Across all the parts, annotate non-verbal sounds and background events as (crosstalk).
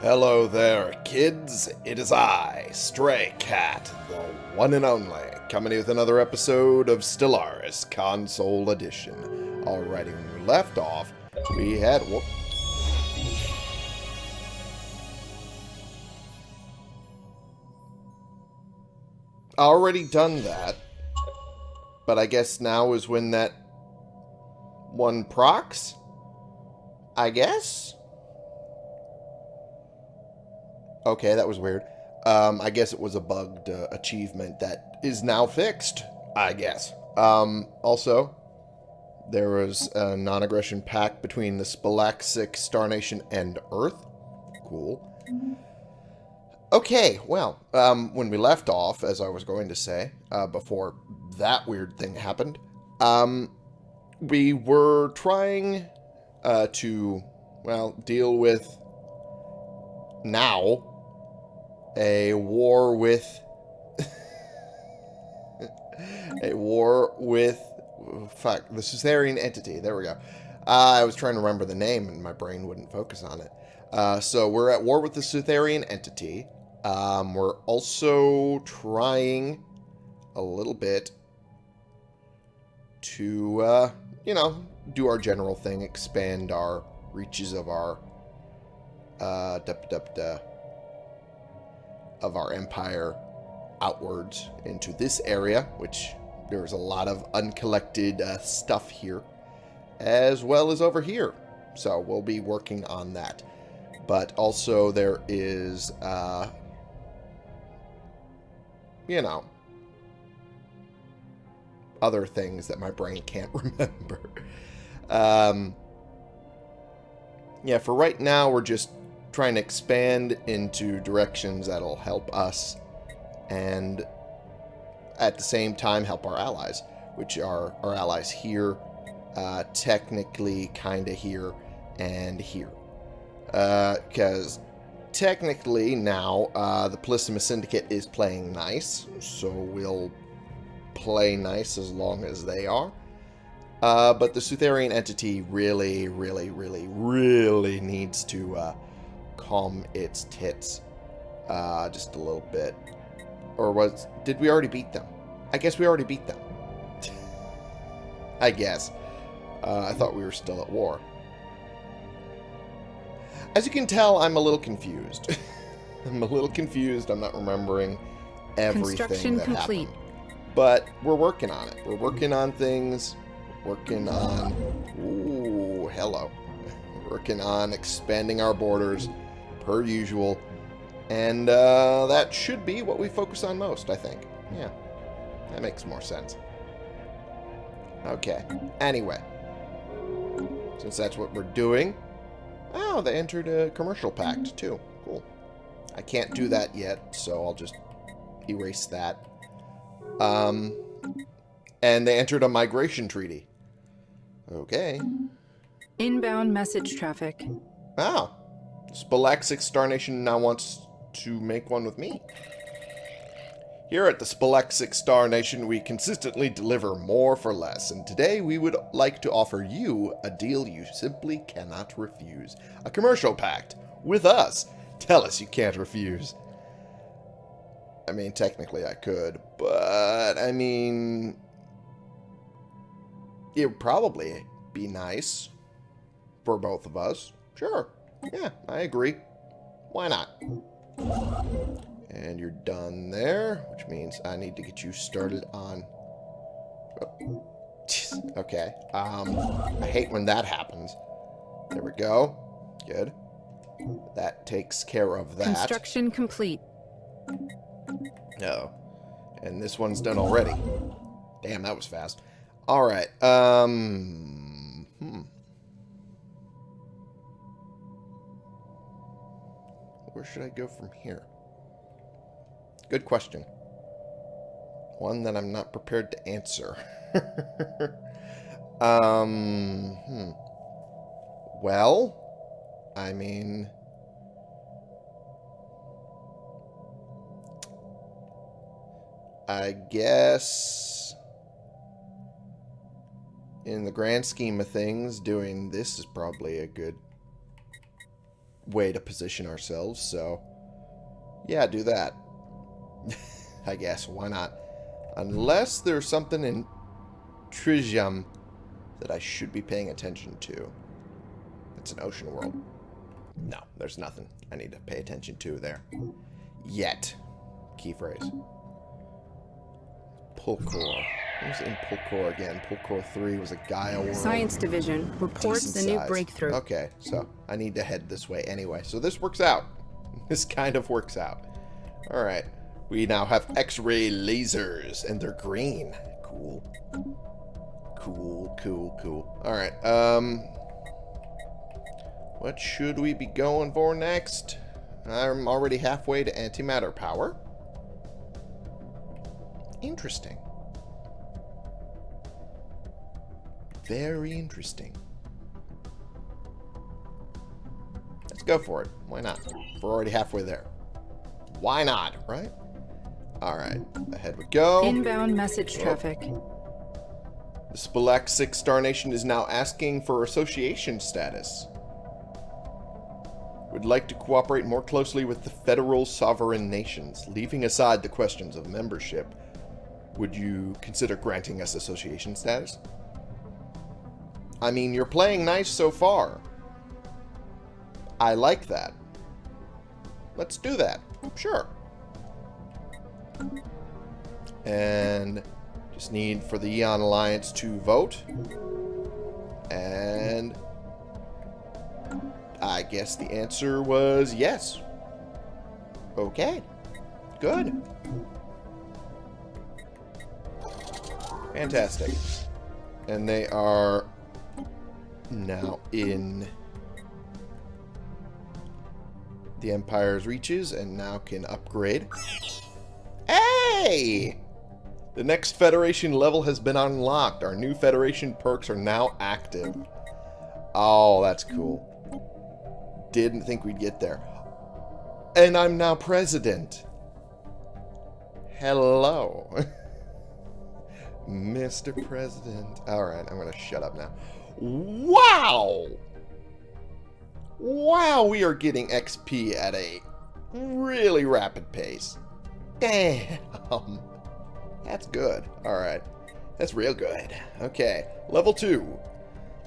Hello there, kids. It is I, Stray Cat, the one and only, coming with another episode of Stellaris Console Edition. Alrighty, when we left off, we had... Whoop, already done that. But I guess now is when that one procs? I guess? Okay, that was weird. Um, I guess it was a bugged uh, achievement that is now fixed, I guess. Um, also, there was a non-aggression pact between the Spalaxic Star Nation and Earth. Cool. Okay, well, um, when we left off, as I was going to say, uh, before that weird thing happened, um, we were trying uh, to, well, deal with now a war with a war with fuck the Caesarean entity. There we go. Uh, I was trying to remember the name and my brain wouldn't focus on it. Uh, so we're at war with the Caesarean entity. Um, we're also trying a little bit to, uh, you know, do our general thing, expand our reaches of our, uh, duh, duh, duh, of our empire outwards into this area, which there's a lot of uncollected uh, stuff here, as well as over here. So we'll be working on that. But also there is, uh, you know, other things that my brain can't (laughs) remember. Um, yeah, for right now, we're just trying to expand into directions that'll help us and at the same time help our allies, which are our allies here, uh, technically kind of here and here. Because uh, technically now uh, the Polysimus Syndicate is playing nice, so we'll play nice as long as they are. Uh, but the Sutherian entity really, really, really, really needs to uh, calm its tits uh, just a little bit. Or was... Did we already beat them? I guess we already beat them. (laughs) I guess. Uh, I thought we were still at war. As you can tell, I'm a little confused. (laughs) I'm a little confused. I'm not remembering everything Construction that complete. happened. But we're working on it. We're working on things. Working on... Ooh, hello. (laughs) Working on expanding our borders, per usual. And uh, that should be what we focus on most, I think. Yeah, that makes more sense. Okay, anyway. Since that's what we're doing, Oh, they entered a commercial pact, too. Cool. I can't do that yet, so I'll just erase that. Um, and they entered a migration treaty. Okay. Inbound message traffic. Oh. Spalaxic Star Nation now wants to make one with me. Here at the Spalaxic Star Nation, we consistently deliver more for less, and today we would like to offer you a deal you simply cannot refuse. A commercial pact with us. Tell us you can't refuse. I mean, technically I could, but, I mean, it would probably be nice for both of us. Sure. Yeah, I agree. Why not? And you're done there, which means I need to get you started on... Okay. Um, I hate when that happens. There we go. Good. That takes care of that. Construction complete. No. And this one's done already. Damn, that was fast. Alright. Um... Hmm. Where should I go from here? Good question. One that I'm not prepared to answer. (laughs) um, hmm. Well, I mean... I guess... In the grand scheme of things, doing this is probably a good way to position ourselves, so yeah, do that. (laughs) I guess, why not? Unless there's something in Tritium that I should be paying attention to. It's an ocean world. No, there's nothing I need to pay attention to there. Yet. Key phrase. Pulcor. Was in Pulcor again? Pulcor 3 was a Gaia world. Science Division reports the new breakthrough. Okay, so I need to head this way anyway. So this works out. (laughs) This kind of works out. Alright. We now have X-ray lasers, and they're green. Cool. Cool, cool, cool. Alright, um... What should we be going for next? I'm already halfway to antimatter power. Interesting. Very interesting. Let's go for it. Why not? We're already halfway there. Why not, right? Alright, ahead we go. Inbound message Oh. traffic. The Spelak 6 Star Nation is now asking for association status. Would like to cooperate more closely with the federal sovereign nations. Leaving aside the questions of membership, would you consider granting us association status? I mean, you're playing nice so far. I like that. Let's do that. Oh, sure. And just need for the Eon Alliance to vote. And I guess the answer was yes. Okay. Good. Fantastic. And they are now in the Empire's reaches and now can upgrade. Hey! The next Federation level has been unlocked. Our new Federation perks are now active. Oh, that's cool. Didn't think we'd get there. And I'm now president. Hello. (laughs) Mr. President. Alright, I'm going to shut up now. Wow! Wow, we are getting XP at a really rapid pace. Damn. That's good. Alright. That's real good. Okay. Level 2.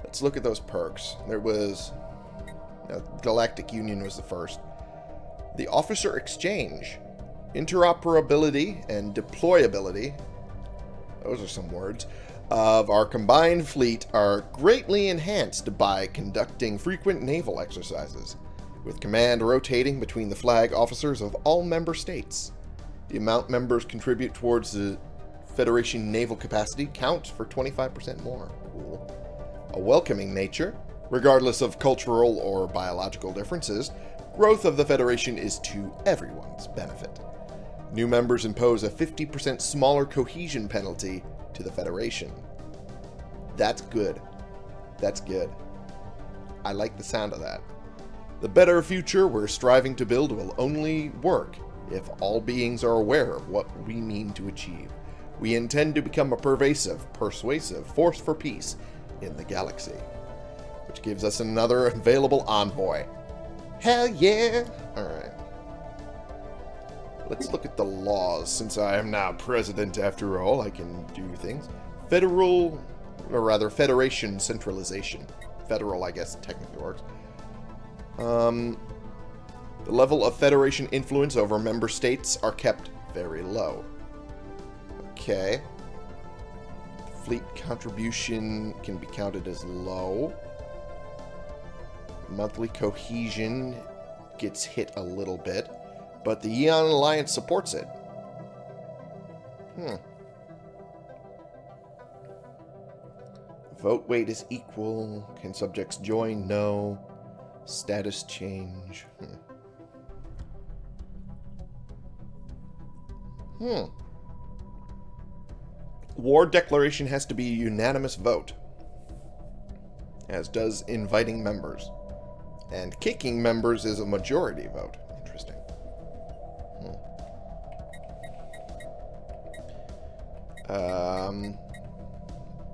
Let's look at those perks. There was... uh, Galactic Union was the first. The Officer Exchange. Interoperability and deployability. Those are some words. Of our combined fleet are greatly enhanced by conducting frequent naval exercises, with command rotating between the flag officers of all member states. The amount members contribute towards the Federation naval capacity counts for 25% more. Cool. A welcoming nature, regardless of cultural or biological differences, growth of the Federation is to everyone's benefit. New members impose a 50% smaller cohesion penalty to the Federation. That's good. That's good. I like the sound of that. The better future we're striving to build will only work if all beings are aware of what we mean to achieve. We intend to become a pervasive, persuasive force for peace in the galaxy. Which gives us another available envoy. Hell yeah! Alright. Let's look at the laws. Since I am now president after all, I can do things. Federal, or rather Federation centralization. Federal, I guess, technically works. Um, the level of Federation influence over member states are kept very low. Okay. Fleet contribution can be counted as low. Monthly cohesion gets hit a little bit, but the Eon Alliance supports it. Hmm. Vote weight is equal. Can subjects join? No. Status change. Hmm. Hmm. War declaration has to be a unanimous vote. As does inviting members. And kicking members is a majority vote. Um,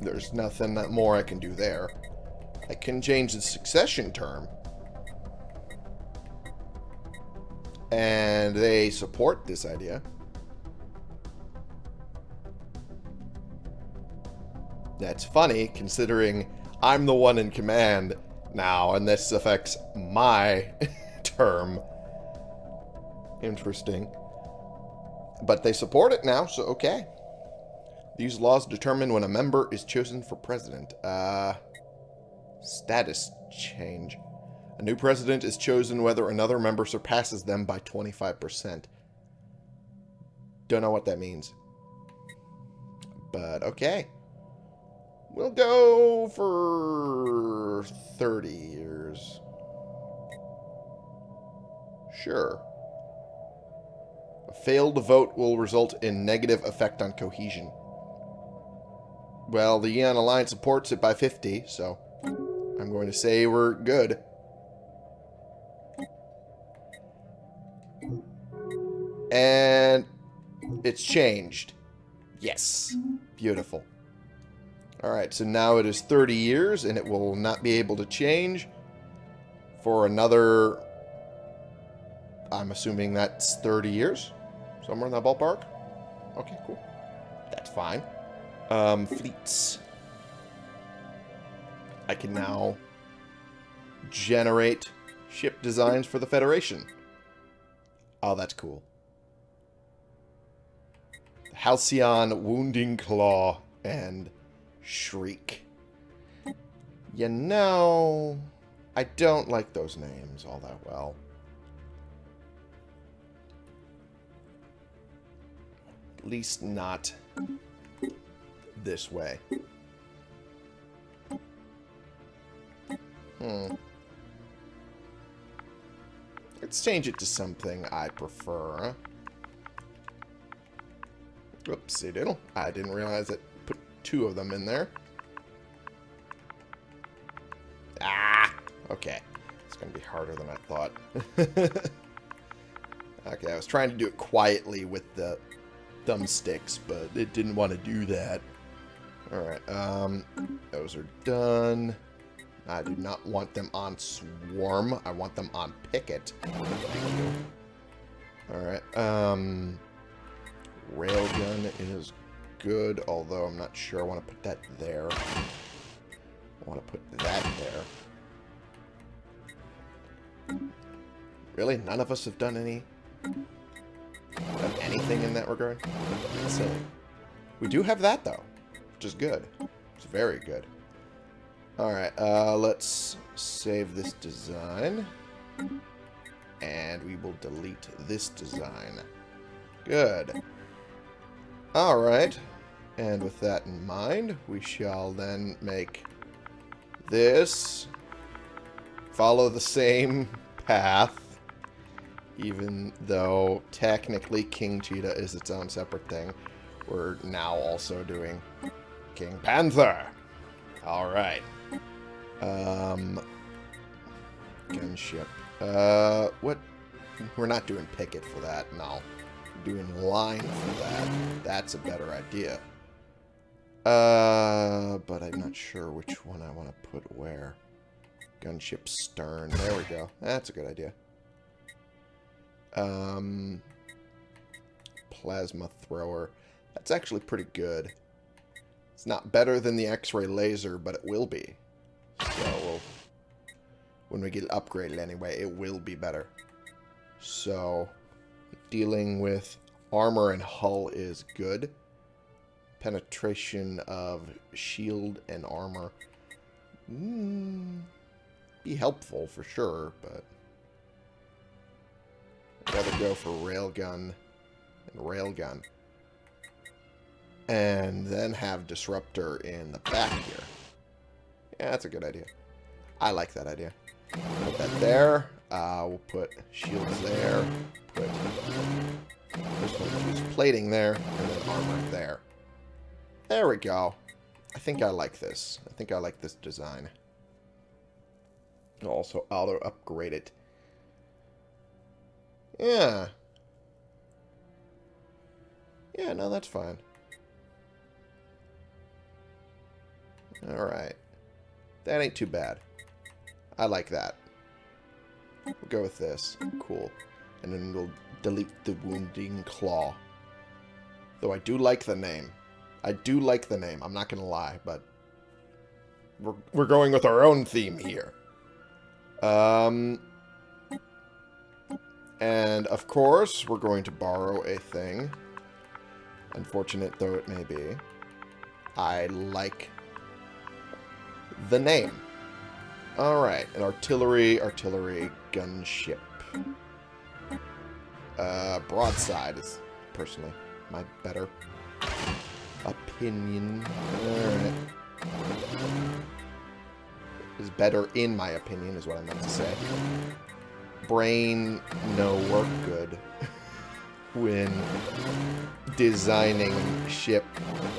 there's nothing more I can do there. I can change the succession term. And they support this idea. That's funny, considering I'm the one in command now, and this affects my (laughs) term. Interesting. But they support it now, so okay. These laws determine when a member is chosen for president. Uh, status change. A new president is chosen whether another member surpasses them by 25%. Don't know what that means. But okay. We'll go for 30 years. Sure. A failed vote will result in negative effect on cohesion. Well, the Eon Alliance supports it by 50, so I'm going to say we're good. And it's changed. Yes. Beautiful. Alright, so now it is 30 years, and it will not be able to change for another... I'm assuming that's 30 years? Somewhere in that ballpark? Okay, cool. That's fine. Um, fleets. I can now generate ship designs for the Federation. Oh, that's cool. Halcyon, Wounding Claw, and Shriek. You know, I don't like those names all that well. At least not this way. Hmm. Let's change it to something I prefer. Whoopsie diddle. I didn't realize it put two of them in there. Ah! Okay. It's going to be harder than I thought. (laughs) okay, I was trying to do it quietly with the thumbsticks, but it didn't want to do that. Alright, um, those are done. I do not want them on Swarm. I want them on Picket. Alright, um, Railgun is good, although I'm not sure I want to put that there. I want to put that there. Really? None of us have done any done anything in that regard? We do have that, though which is good. It's very good. Alright, uh, let's save this design. And we will delete this design. Good. Alright. And with that in mind, we shall then make this follow the same path. Even though technically King Cheetah is its own separate thing. We're now also doing King Panther. Alright. Um, gunship. Uh, what? We're not doing picket for that, no. We're doing line for that. That's a better idea. Uh, but I'm not sure which one I want to put where. Gunship stern. There we go. That's a good idea. Um, plasma thrower. That's actually pretty good. It's not better than the X-ray laser, but it will be. So, we'll, when we get upgraded anyway, it will be better. So, dealing with armor and hull is good. Penetration of shield and armor. Mm, be helpful for sure, but... I'd rather go for railgun and railgun and then have Disruptor in the back here. Yeah, that's a good idea. I like that idea. Put that there. Uh, we'll put shields there. Put use plating there, and then armor there. There we go. I think I like this. I think I like this design. Also, auto upgrade it. Yeah. Yeah, no, that's fine. Alright. That ain't too bad. I like that. We'll go with this. Cool. And then we'll delete the wounding claw. Though I do like the name. I do like the name. I'm not going to lie, but we're, we're going with our own theme here. Um, and of course, we're going to borrow a thing. Unfortunate though it may be. I like the name. Alright, an artillery, artillery, gunship. Uh, broadside is personally my better opinion. Alright. Is better in my opinion, is what I meant to say. Brain, no work good (laughs) when designing ship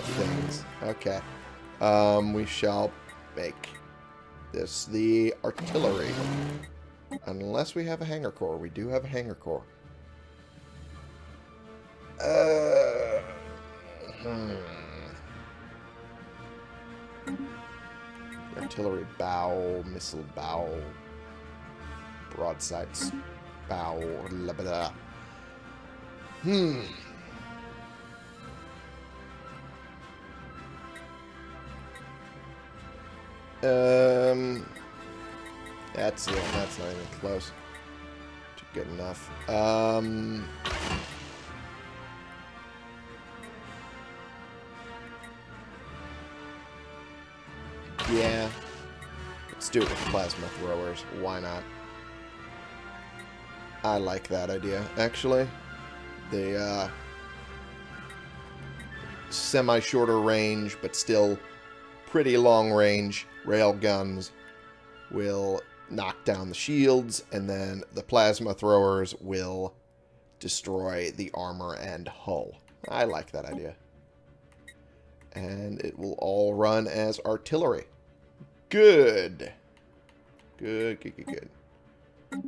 things. Okay. Um, we shall make this the artillery. Unless we have a hangar core. We do have a hangar core. Uh, hmm. Artillery bow, missile bow, broadsides bow, blah, blah. Hmm. Um, that's it. That's not even close to good enough. Um, yeah. Let's do it with plasma throwers. Why not? I like that idea, actually. The, uh, semi-shorter range, but still pretty long range rail guns will knock down the shields, and then the plasma throwers will destroy the armor and hull. I like that idea. And it will all run as artillery. Good. Good, good, good, good.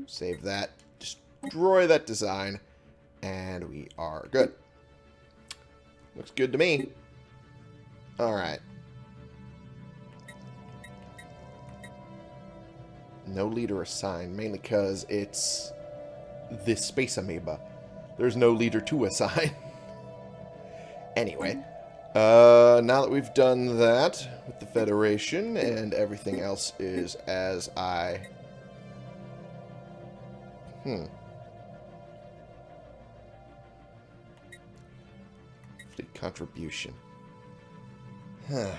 Save that. Destroy that design. And we are good. Looks good to me. Alright. No leader assigned, mainly because it's this space amoeba. There's no leader to assign. (laughs) anyway, uh, now that we've done that with the Federation and everything else is as I... Hmm. Fleet contribution. (sighs) Huh.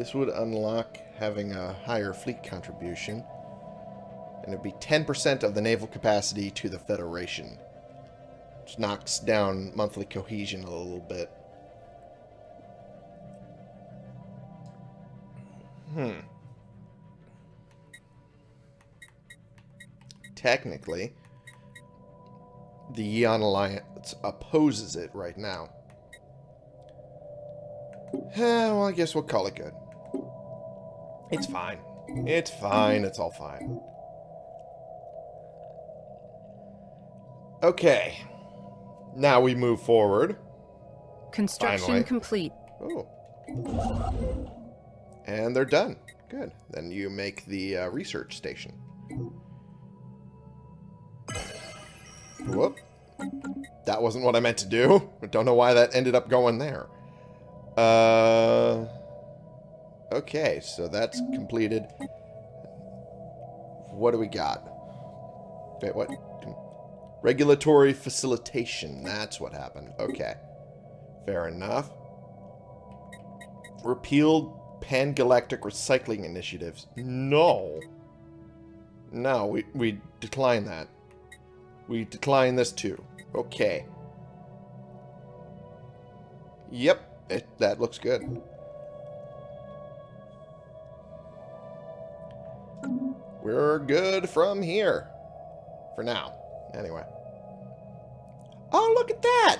This would unlock having a higher fleet contribution. And it'd be 10% of the naval capacity to the Federation. Which knocks down monthly cohesion a little bit. Hmm. Technically, the Eon Alliance opposes it right now. well, I guess we'll call it good. It's fine. It's fine. It's all fine. Okay. Now we move forward. Construction Finally. complete. Oh. And they're done. Good. Then you make the uh, research station. Whoop. That wasn't what I meant to do. I (laughs) don't know why that ended up going there. Uh... Okay, so that's completed. What do we got? What? Regulatory facilitation. That's what happened. Okay. Fair enough. Repealed pan-galactic recycling initiatives. No. No, we, we decline that. We decline this too. Okay. Yep, it, that looks good. We're good from here. For now. Anyway. Oh, look at that!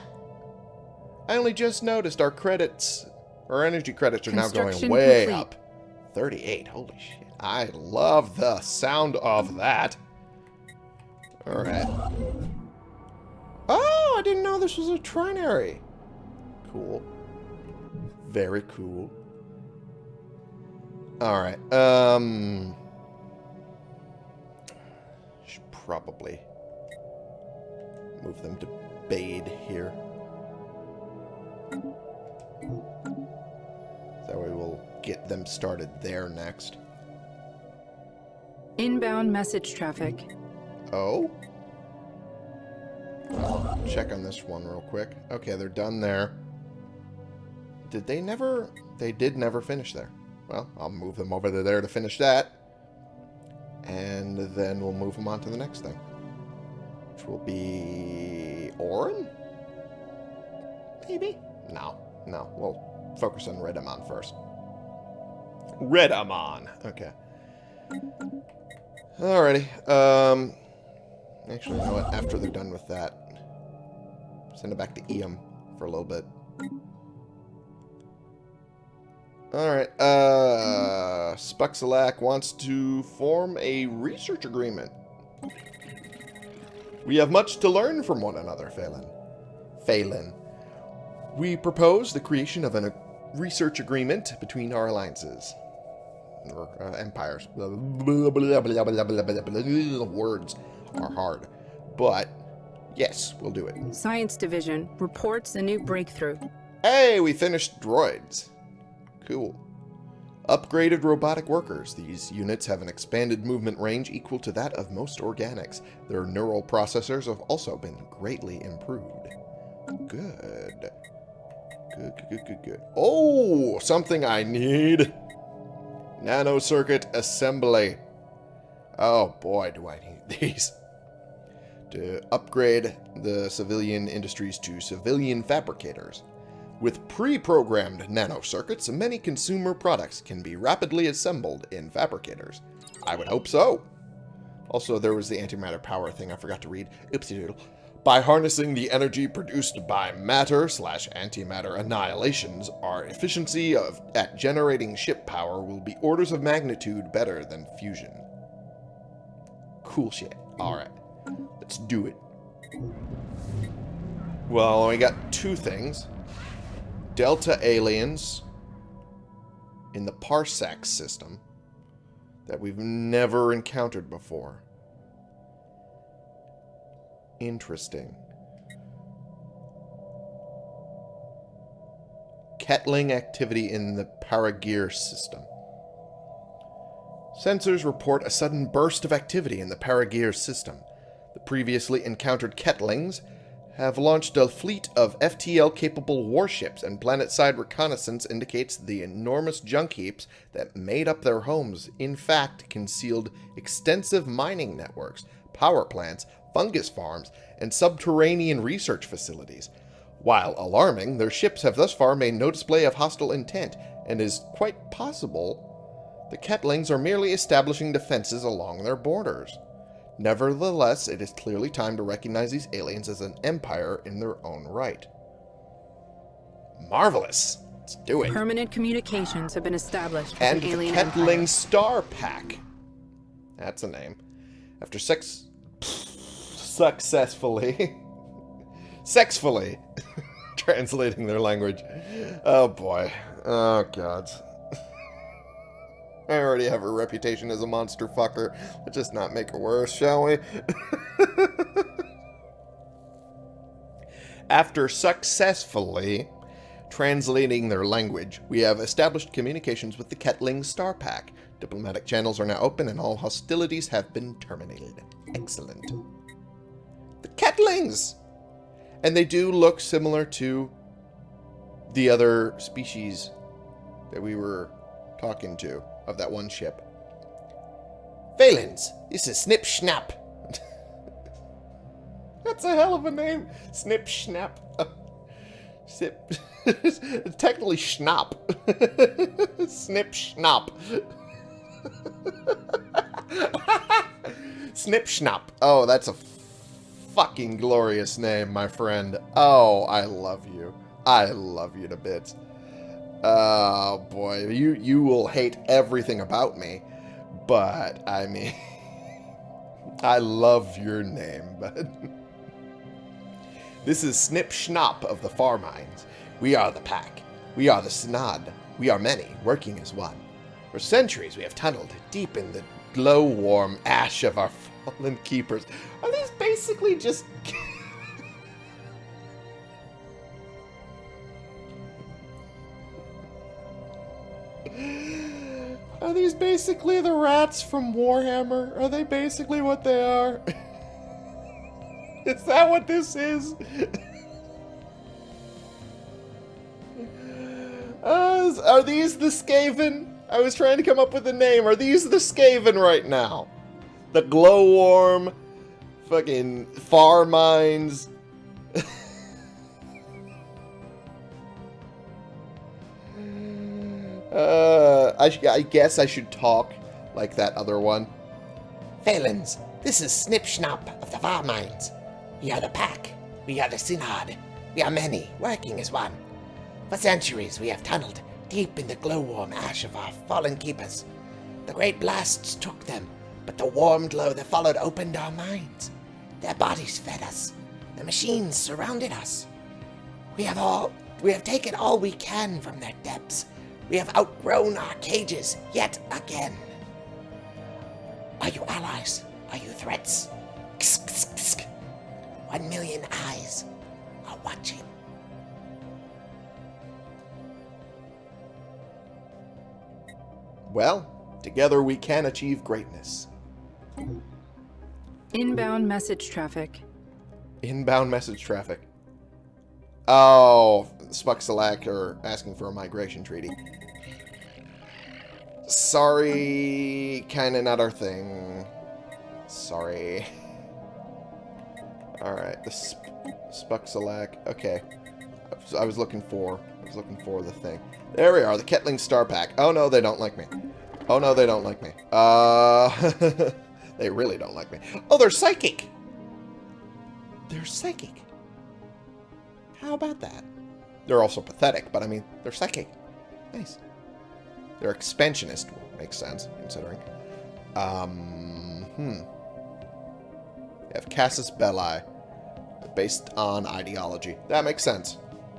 I only just noticed our credits, our energy credits are now going way complete. up. 38, holy shit. I love the sound of that. Alright. Oh, I didn't know this was a trinary. Cool. Very cool. Alright, um... probably move them to Bade here. That way we'll get them started there next. Inbound message traffic. Oh? Check on this one real quick. Okay, they're done there. Did they never... They did never finish there. Well, I'll move them over to there to finish that. And then we'll move them on to the next thing. Which will be... Orin? Maybe? No. No. We'll focus on Redamon first. Redamon. Okay. Alrighty. Um... Actually, you know what? After they're done with that, send it back to Eam for a little bit. Alright, uh... Spuxalak wants to form a research agreement. We have much to learn from one another, Phelan. Phelan. We propose the creation of a research agreement between our alliances. Or uh, empires. Words are hard. But, yes, we'll do it. Science Division reports a new breakthrough. Hey, we finished droids. Cool. Upgraded robotic workers. These units have an expanded movement range equal to that of most organics. Their neural processors have also been greatly improved. Good. Good, good, good, good, good. Oh, something I need. Nano circuit assembly. Oh boy, do I need (laughs) these. To upgrade the civilian industries to civilian fabricators. With pre-programmed nanocircuits, many consumer products can be rapidly assembled in fabricators. I would hope so. Also, there was the antimatter power thing I forgot to read. Oopsie doodle. By harnessing the energy produced by matter slash antimatter annihilations, our efficiency of at generating ship power will be orders of magnitude better than fusion. Cool shit. Alright. Let's do it. Well, we got two things. Delta aliens in the Parsec system that we've never encountered before. Interesting. Kettling activity in the Paragear system. Sensors report a sudden burst of activity in the Paragear system. The previously encountered Kettlings have launched a fleet of FTL-capable warships, and planet-side reconnaissance indicates the enormous junk heaps that made up their homes in fact concealed extensive mining networks, power plants, fungus farms, and subterranean research facilities. While alarming, their ships have thus far made no display of hostile intent, and is quite possible the Kettlings are merely establishing defenses along their borders. Nevertheless, it is clearly time to recognize these aliens as an empire in their own right. Marvelous! Let's do it. Permanent communications have been established with And an the alien Kettling empire. Star Pack. That's a name. After sex... successfully... (laughs) sexfully (laughs) translating their language. Oh boy. Oh god. I already have a reputation as a monster fucker. Let's just not make it worse, shall we? (laughs) After successfully translating their language, we have established communications with the Kettling Star Pack. Diplomatic channels are now open and all hostilities have been terminated. Excellent. The Kettlings! And they do look similar to the other species that we were talking to of that one ship. Valens, this is Snip Schnapp. (laughs) That's a hell of a name. Snip Schnapp. (laughs) Snip. (laughs) Technically Schnapp. Snip Schnapp. Snip Schnapp. Oh, that's a fucking glorious name, my friend. Oh, I love you. I love you to bits. Oh boy, you you will hate everything about me, but I mean, (laughs) I love your name, bud. (laughs) This is Snip Schnapp of the Far Mines. We are the Pack. We are the Synod. We are many, working as one. For centuries we have tunneled deep in the glow-warm ash of our (laughs) fallen keepers. Are these basically just... (gasps) Are these basically the rats from Warhammer? Are they basically what they are? (laughs) is that what this is? (laughs) uh, are these the Skaven? I was trying to come up with a name. Are these the Skaven right now? The glowworm, fucking far minds. Uh, I, I guess I should talk like that other one. Phalans, this is Snip Schnapp of the Varminds. We are the Pack. We are the Synod. We are many, working as one. For centuries we have tunneled deep in the glowworm ash of our fallen keepers. The great blasts took them, but the warm glow that followed opened our minds. Their bodies fed us. The machines surrounded us. We have all we have taken all we can from their depths. We have outgrown our cages yet again. Are you allies? Are you threats? One million eyes are watching. Well, together we can achieve greatness. Inbound message traffic. Inbound message traffic. Oh, Spuxalak are asking for a migration treaty. Sorry, kinda not our thing. Sorry. (laughs) Alright, the Sp. Okay. I was looking for I was looking for the thing. There we are, the Kettling Star Pack. Oh no, they don't like me. Oh no, they don't like me. Uh, (laughs) they really don't like me. Oh, they're psychic. They're psychic. How about that? They're also pathetic, but I mean, they're psychic. Nice. They're expansionist. Makes sense, considering. Um, hmm. They have Casus Belli. Based on ideology. That makes sense.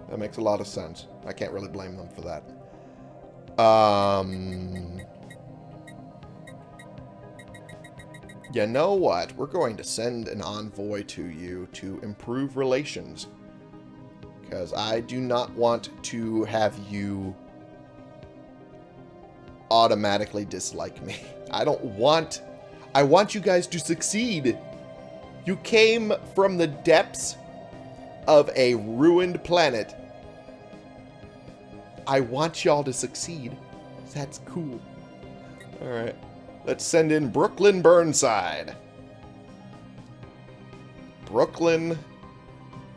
That makes a lot of sense. I can't really blame them for that. Um, you know what? We're going to send an envoy to you to improve relations. Because I do not want to have you automatically dislike me. (laughs) I don't want... I want you guys to succeed. You came from the depths of a ruined planet I want y'all to succeed. That's cool. Alright. Let's send in Brooklyn Burnside. Brooklyn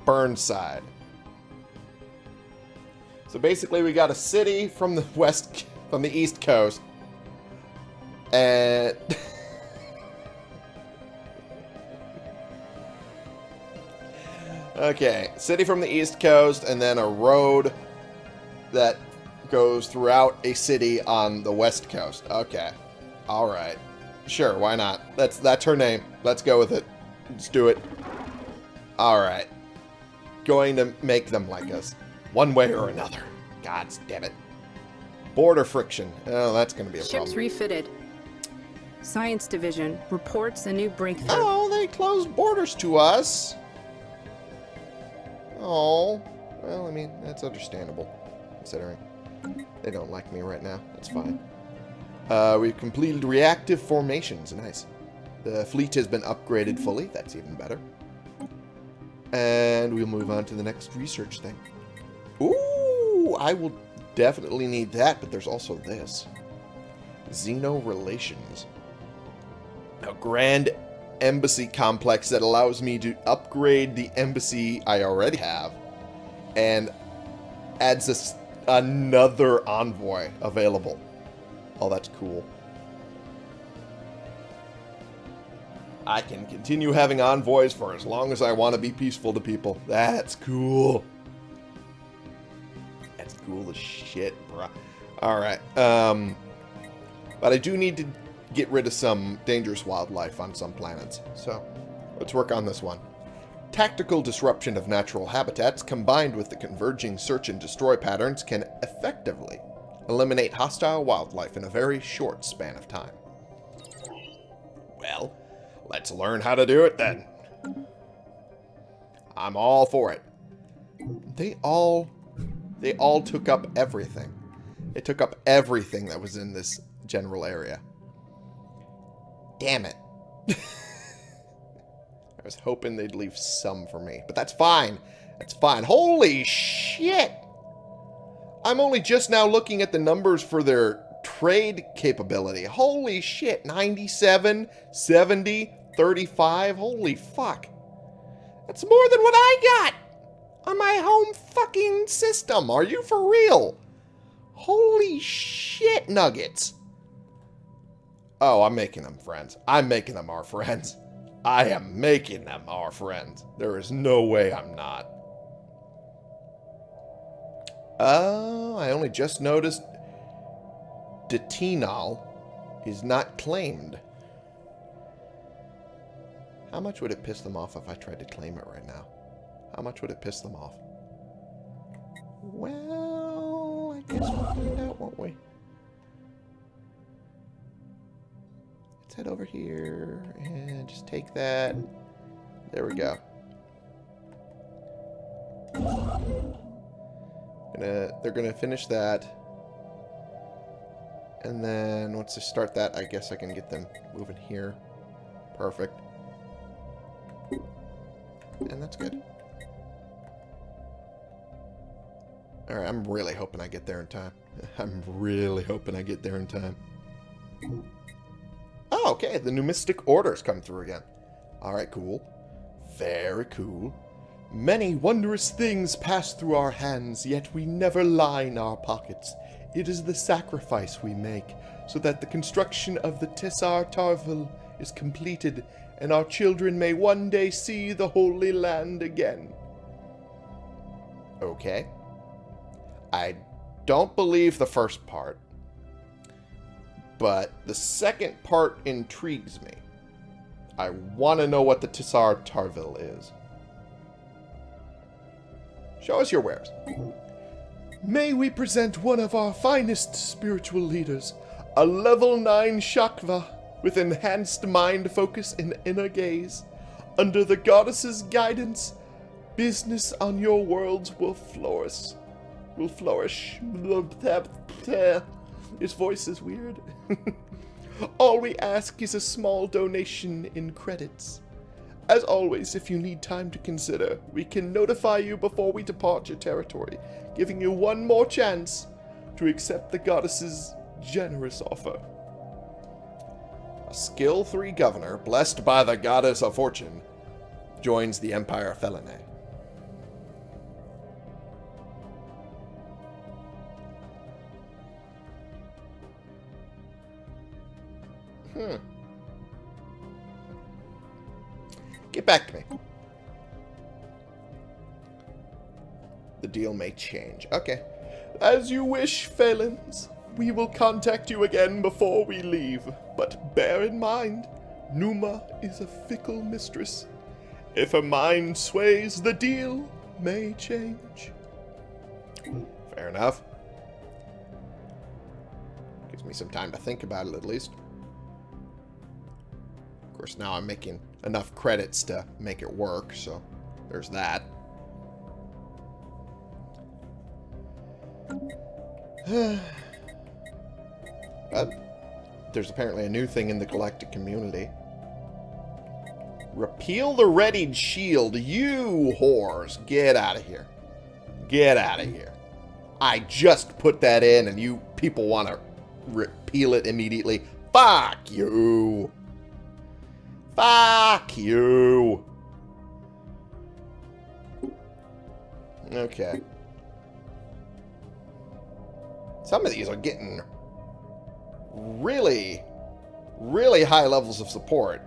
Burnside. So basically we got a city from the (laughs) west, from the east coast. And... (laughs) okay, city from the east coast and then a road that goes throughout a city on the west coast. Okay. All right. Sure, why not? That's that's her name. Let's go with it. Let's do it. All right. Going to make them like us. One way or another. God damn it. Border friction. Oh, that's going to be a Ships problem. refitted. Science Division reports a new breakthrough. Oh, they closed borders to us. Oh. Well, I mean, that's understandable, considering. They don't like me right now. That's fine. Uh, we've completed reactive formations. Nice. The fleet has been upgraded fully. That's even better. And we'll move on to the next research thing. I will definitely need that, but there's also this. Xeno Relations. A grand embassy complex that allows me to upgrade the embassy I already have and adds us another envoy available. Oh, that's cool. I can continue having envoys for as long as I want to be peaceful to people. That's cool. Cool as shit, bruh. Alright, um... But I do need to get rid of some dangerous wildlife on some planets. So, let's work on this one. Tactical disruption of natural habitats combined with the converging search and destroy patterns can effectively eliminate hostile wildlife in a very short span of time. Well, let's learn how to do it then. I'm all for it. They all they all took up everything. They took up everything that was in this general area. Damn it. (laughs) I was hoping they'd leave some for me, but that's fine. That's fine. Holy shit! I'm only just now looking at the numbers for their trade capability. Holy shit. 97, 70, 35. Holy fuck. That's more than what I got on my home fucking system. Are you for real? Holy shit nuggets. Oh, I'm making them friends. I'm making them our friends. I am making them our friends. There is no way I'm not. Oh, I only just noticed Detinal is not claimed. How much would it piss them off if I tried to claim it right now? How much would it piss them off? Well, I guess we'll find out, won't we? Let's head over here and just take that. There we go. Gonna, they're gonna finish that. And then once they start that, I guess I can get them moving here. Perfect. And that's good. Alright, I'm really hoping I get there in time. (laughs) I'm really hoping I get there in time. Oh, okay. The numismatic orders come through again. Alright, cool. Very cool. Many wondrous things pass through our hands, yet we never line our pockets. It is the sacrifice we make, so that the construction of the Tessar Tarvel is completed, and our children may one day see the Holy Land again. Okay. I don't believe the first part, but the second part intrigues me. I want to know what the Tessar Tarville is. Show us your wares. May we present one of our finest spiritual leaders, a level 9 Shakva with enhanced mind focus and inner gaze. Under the goddess's guidance, business on your worlds will flourish. Will flourish. His voice is weird. (laughs) All we ask is a small donation in credits. As always, if you need time to consider, we can notify you before we depart your territory, giving you one more chance to accept the goddess's generous offer. A skill 3 governor, blessed by the goddess of fortune, joins the Empire Felinae. Get back to me. The deal may change. Okay. As you wish, Phalens. We will contact you again before we leave. But bear in mind, Numa is a fickle mistress. If her mind sways, the deal may change. Fair enough. Gives me some time to think about it, at least. Of course, now I'm making enough credits to make it work, so there's that. but (sighs) uh, there's apparently a new thing in the galactic community. Repeal the readied shield. You whores. Get out of here. Get out of here. I just put that in and you people want to repeal it immediately. Fuck you. Fuck you. Okay. Some of these are getting really, really high levels of support.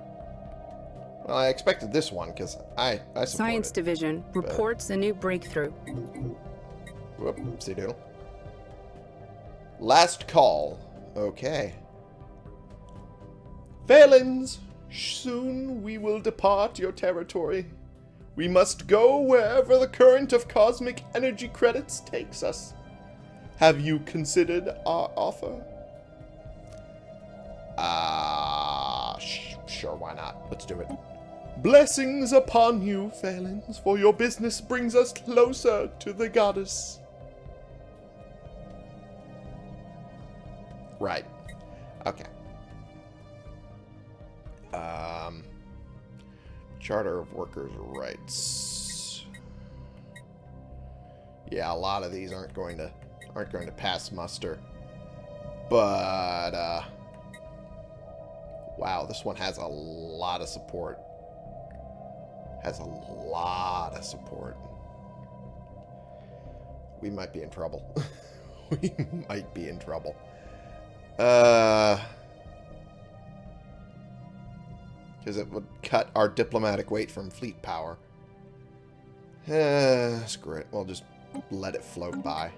Well, I expected this one because I, I Science it, Division reports a new breakthrough. Whoopsie doodle. Last call. Okay. Phalens, soon we will depart your territory. We must go wherever the current of cosmic energy credits takes us. Have you considered our offer? Ah, uh, sh sure, why not? Let's do it. Blessings upon you, Phalens, for your business brings us closer to the goddess. Right. Okay. Um, Charter of Workers' Rights. Yeah, a lot of these aren't going to aren't going to pass muster. But uh wow, this one has a lot of support. Has a lot of support. We might be in trouble. (laughs) we might be in trouble. Uh because it would cut our diplomatic weight from fleet power. Uh, screw it. We'll just let it float by.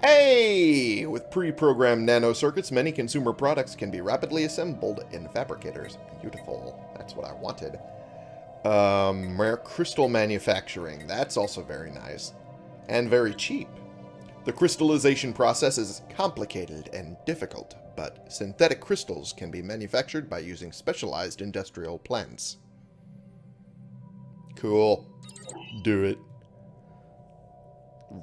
Hey! With pre-programmed nanocircuits, many consumer products can be rapidly assembled in fabricators. Beautiful. That's what I wanted. Um, rare crystal manufacturing. That's also very nice. And very cheap. The crystallization process is complicated and difficult, but synthetic crystals can be manufactured by using specialized industrial plants. Cool. Do it.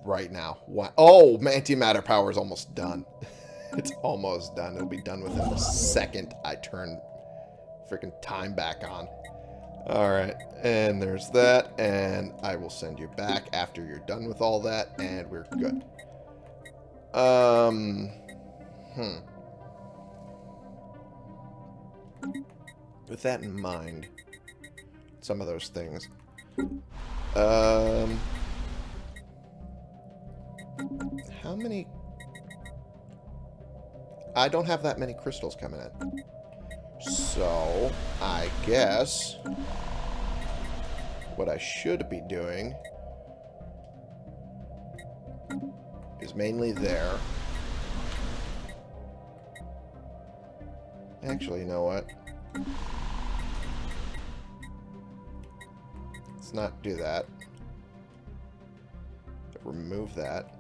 Right now. What? Oh, antimatter power is almost done. (laughs) it's almost done. It'll be done within the second I turn freaking time back on. Alright, and there's that, and I will send you back after you're done with all that, and we're good. Um, hmm. With that in mind, some of those things. Um, how many... I don't have that many crystals coming in. So, I guess what I should be doing is mainly there. Actually, you know what? Let's not do that. Remove that.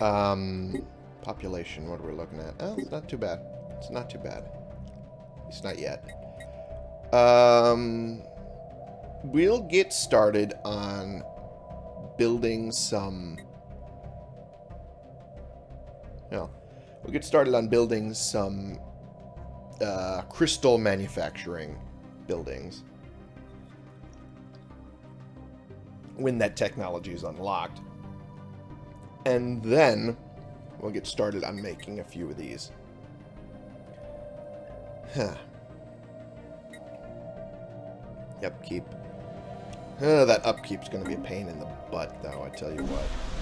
Um, population, what are we looking at? Oh, it's not too bad. It's not too bad. It's not yet. Um, we'll get started on building some... No. We'll get started on building some uh, crystal manufacturing buildings. When that technology is unlocked. And then we'll get started on making a few of these. Huh. Upkeep. Uh, that upkeep's going to be a pain in the butt, though, I tell you what.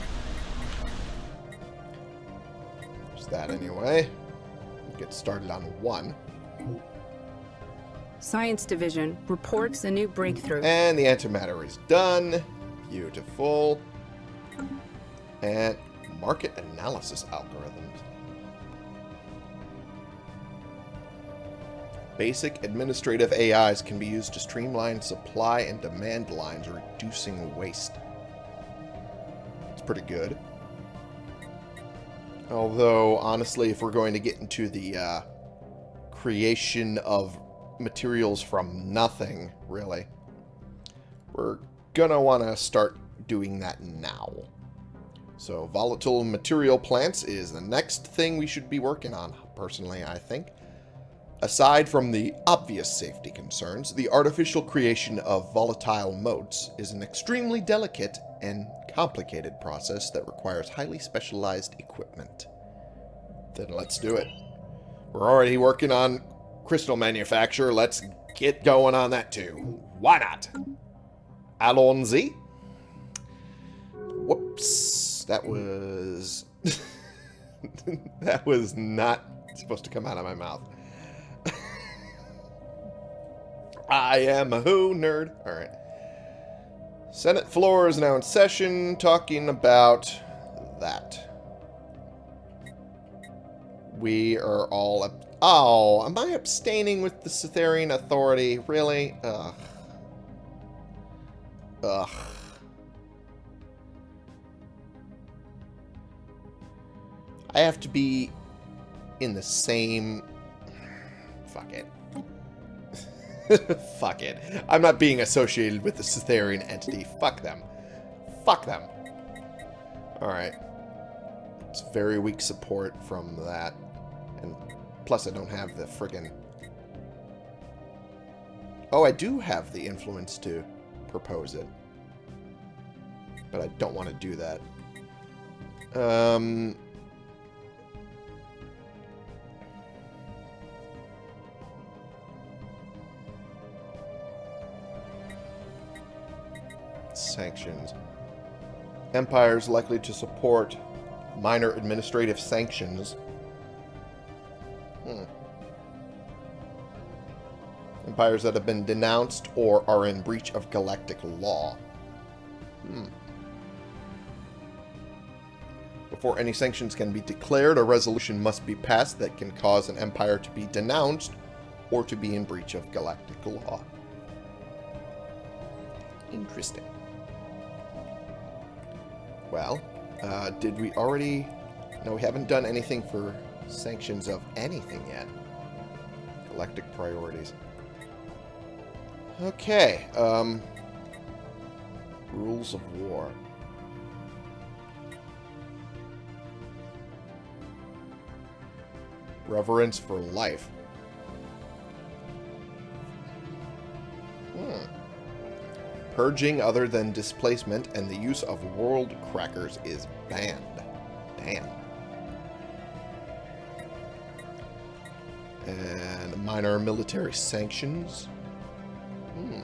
There's that anyway. Get started on one. Science Division reports a new breakthrough. And the antimatter is done. Beautiful. And market analysis algorithms. Basic administrative AIs can be used to streamline supply and demand lines, reducing waste. It's pretty good. Although, honestly, if we're going to get into the uh, creation of materials from nothing, really, we're going to want to start doing that now. So volatile material plants is the next thing we should be working on, personally, I think. Aside from the obvious safety concerns, the artificial creation of volatile motes is an extremely delicate and complicated process that requires highly specialized equipment. Then let's do it. We're already working on crystal manufacture. Let's get going on that too. Why not? Allons-y. Whoops. That was... (laughs) that was not supposed to come out of my mouth. I am a who nerd. Alright. Senate floor is now in session talking about that. We are all... Oh, am I abstaining with the Cytherian Authority? Really? Ugh. Ugh. I have to be in the same... Fuck it. (laughs) Fuck it. I'm not being associated with the Cytherian entity. Fuck them. Fuck them. Alright. It's very weak support from that. And plus I don't have the friggin... Oh, I do have the influence to propose it. But I don't want to do that. Um... Sanctions. Empires likely to support minor administrative sanctions. Hmm. Empires that have been denounced or are in breach of galactic law. Hmm. Before any sanctions can be declared, a resolution must be passed that can cause an empire to be denounced or to be in breach of galactic law. Interesting. Well, uh, did we already... No, we haven't done anything for sanctions of anything yet. Galactic priorities. Okay, um... Rules of war. Reverence for life. Purging other than displacement and the use of world crackers is banned. Damn. And minor military sanctions. Hmm.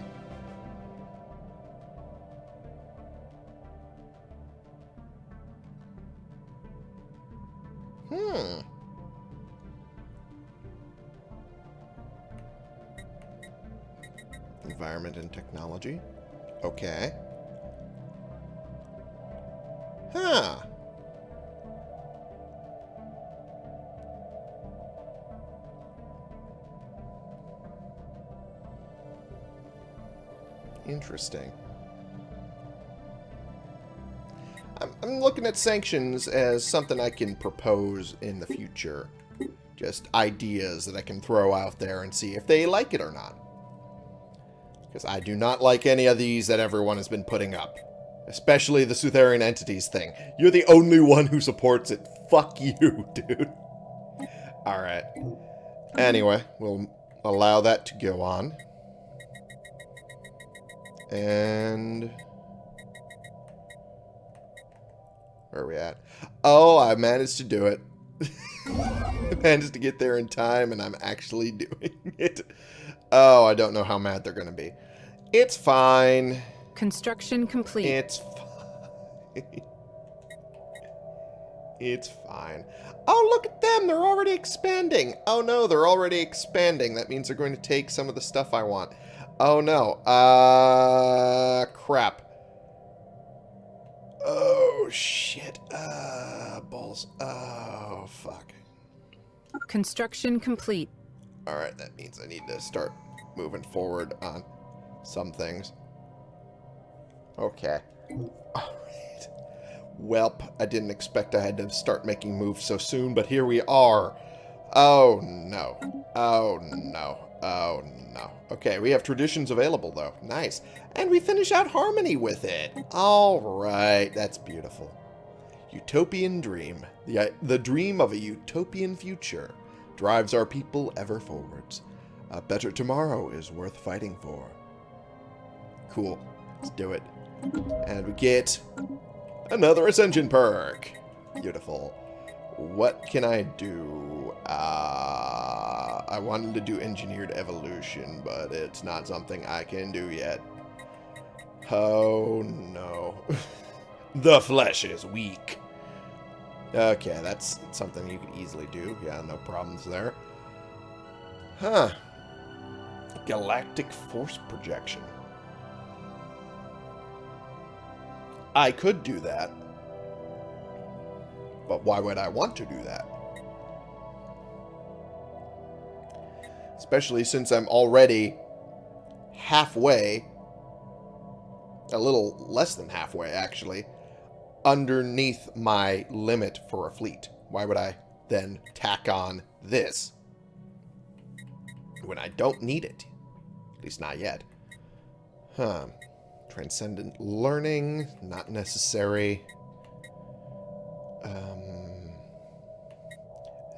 Hmm. Environment and technology. Okay. Huh. Interesting. I'm, I'm looking at sanctions as something I can propose in the future. Just ideas that I can throw out there and see if they like it or not. Because I do not like any of these that everyone has been putting up. Especially the Sutherian Entities thing. You're the only one who supports it. Fuck you, (laughs) dude. Alright. Anyway, we'll allow that to go on. And... Where are we at? Oh, I managed to do it. (laughs) I managed to get there in time, and I'm actually (laughs) doing it. Oh, I don't know how mad they're going to be. It's fine. Construction complete. It's fine. (laughs) it's fine. Oh, look at them. They're already expanding. Oh, no, they're already expanding. That means they're going to take some of the stuff I want. Oh, no. Uh, crap. Oh, shit. Uh, balls. Oh, fuck. Construction complete. Alright, that means I need to start moving forward on some things. Okay. Alright. Welp, I didn't expect I had to start making moves so soon, but here we are. Oh, no. Oh, no. Oh, no. Okay, we have traditions available, though. Nice. And we finish out Harmony with it. Alright, that's beautiful. Utopian dream. The, uh, the dream of a utopian future drives our people ever forwards. A better tomorrow is worth fighting for. Cool. Let's do it. And we get another Ascension perk. Beautiful. What can I do? Uh, I wanted to do Engineered Evolution, but it's not something I can do yet. Oh, no. (laughs) the flesh is weak. Okay, that's something you could easily do. Yeah, no problems there. Huh. Galactic force projection. I could do that. But why would I want to do that? Especially since I'm already halfway a little less than halfway, actually, underneath my limit for a fleet. Why would I then tack on this when I don't need it? At least not yet. Huh. Transcendent learning, not necessary. Um,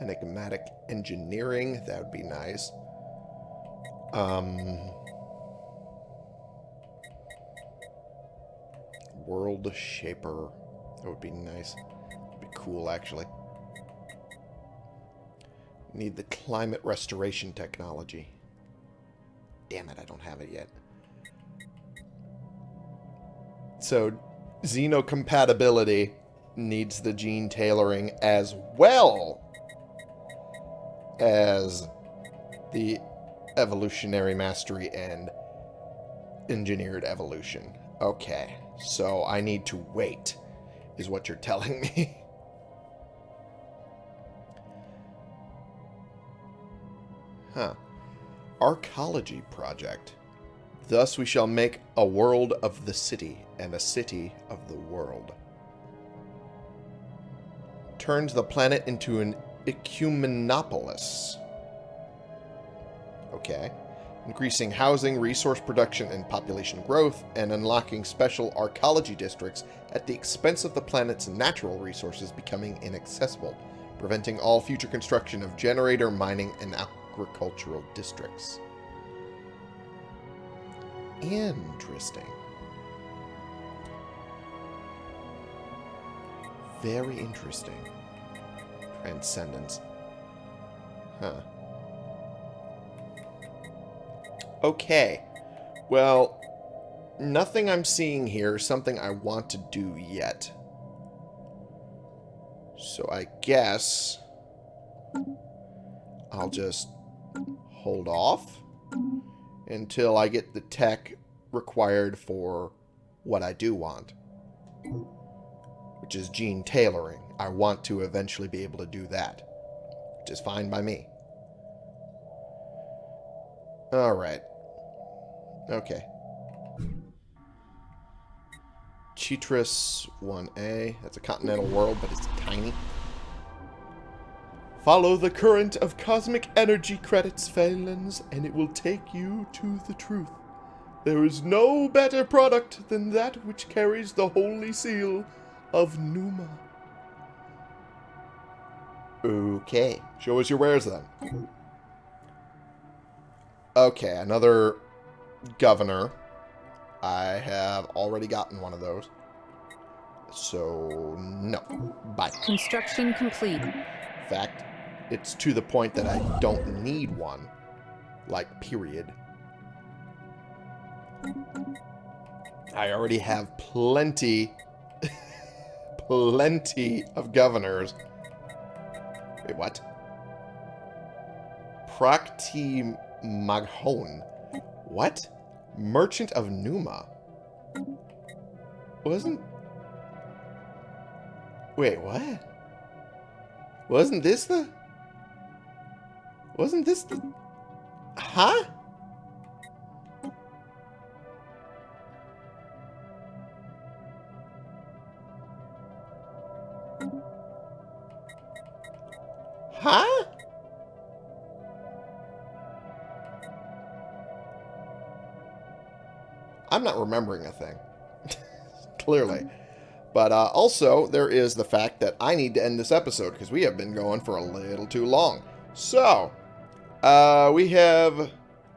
enigmatic engineering, that would be nice. Um, world shaper, that would be nice. Would be cool, actually. Need the climate restoration technology. Damn it, I don't have it yet. So, xenocompatibility needs the gene tailoring as well as the evolutionary mastery and engineered evolution. Okay, so I need to wait, is what you're telling me. (laughs) huh. Arcology project. Thus we shall make a world of the city, and a city of the world. Turns the planet into an ecumenopolis. Okay. Increasing housing, resource production, and population growth, and unlocking special arcology districts at the expense of the planet's natural resources becoming inaccessible, preventing all future construction of generator, mining, and agricultural districts. Interesting. Very interesting. Transcendence. Huh. Okay. Well, nothing I'm seeing here is something I want to do yet. So I guess I'll just hold off until I get the tech required for what I do want, which is gene tailoring. I want to eventually be able to do that, which is fine by me. Alright. Okay. Chitris 1A. That's a continental world, but it's tiny. Follow the current of cosmic energy credits, Phalans, and it will take you to the truth. There is no better product than that which carries the holy seal of Numa. Okay. Show us your wares, then. Okay, another governor. I have already gotten one of those. So, no. Bye. Construction complete. fact, it's to the point that I don't need one. Like, period. I already have plenty, (laughs) plenty of governors. Wait, what? Prakti Maghon. What? Merchant of Numa. Wasn't... Wait, what? Wasn't this the... Wasn't this the... Huh? Huh? I'm not remembering a thing. (laughs) Clearly. But uh, also, there is the fact that I need to end this episode because we have been going for a little too long. So, uh, we have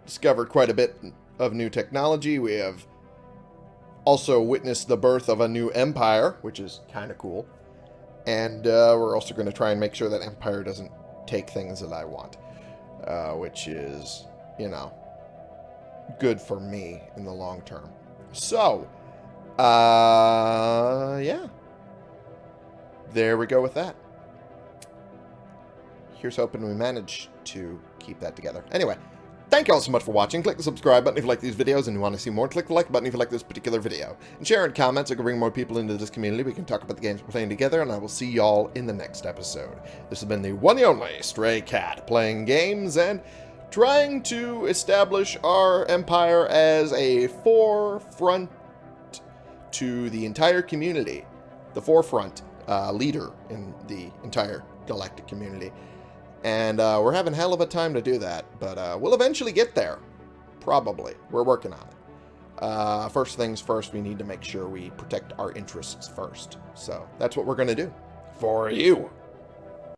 discovered quite a bit of new technology. We have also witnessed the birth of a new empire, which is kind of cool. And uh, we're also going to try and make sure that Empire doesn't take things that I want. Uh, which is, you know, good for me in the long term. So, uh, yeah. There we go with that. Here's hoping we manage to keep that together. Anyway, thank you all so much for watching. Click the subscribe button if you like these videos and you want to see more. Click the like button if you like this particular video. And share in comments. I can bring more people into this community. We can talk about the games we're playing together, and I will see y'all in the next episode. This has been the one and only Stray Cat, playing games and trying to establish our empire as a forefront to the entire community, the forefront uh, leader in the entire galactic community. And uh, we're having hell of a time to do that, but uh, we'll eventually get there. Probably. We're working on it. Uh, first things first, we need to make sure we protect our interests first. So that's what we're going to do. For you.